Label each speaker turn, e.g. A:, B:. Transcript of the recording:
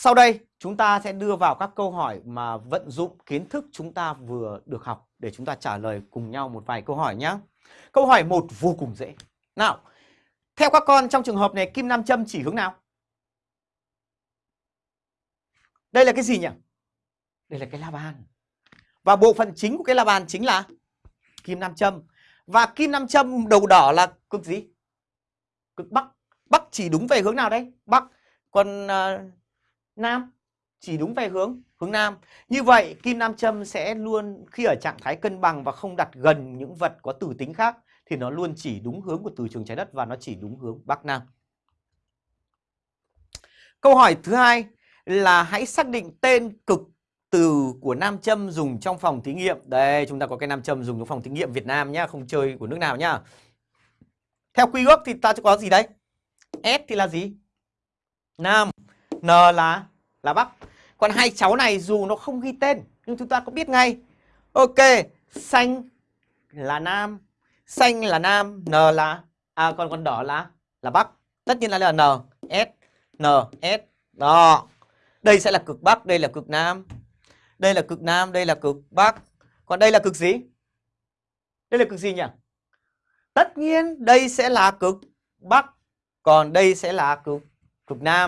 A: Sau đây chúng ta sẽ đưa vào các câu hỏi mà vận dụng kiến thức chúng ta vừa được học để chúng ta trả lời cùng nhau một vài câu hỏi nhé. Câu hỏi 1 vô cùng dễ. Nào, theo các con trong trường hợp này kim nam châm chỉ hướng nào? Đây là cái gì nhỉ? Đây là cái la bàn. Và bộ phận chính của cái la bàn chính là kim nam châm. Và kim nam châm đầu đỏ là cực gì? Cực bắc. Bắc chỉ đúng về hướng nào đây? Bắc. Còn uh, nam chỉ đúng về hướng hướng nam. Như vậy kim nam châm sẽ luôn khi ở trạng thái cân bằng và không đặt gần những vật có từ tính khác thì nó luôn chỉ đúng hướng của từ trường trái đất và nó chỉ đúng hướng bắc nam. Câu hỏi thứ hai là hãy xác định tên cực từ của nam châm dùng trong phòng thí nghiệm. Đây, chúng ta có cái nam châm dùng trong phòng thí nghiệm Việt Nam nhá, không chơi của nước nào nhá. Theo quy ước thì ta có gì đấy? S thì là gì? Nam, N là là Bắc. Còn hai cháu này dù nó không ghi tên nhưng chúng ta có biết ngay. Ok, xanh là Nam, xanh là Nam, N là à còn còn đỏ là là Bắc. Tất nhiên là, là N, S, N, S. Đó. Đây sẽ là cực Bắc, đây là cực Nam. Đây là cực Nam, đây là cực Bắc. Còn đây là cực gì? Đây là cực gì nhỉ? Tất nhiên đây sẽ là cực Bắc, còn đây sẽ là cực cực Nam.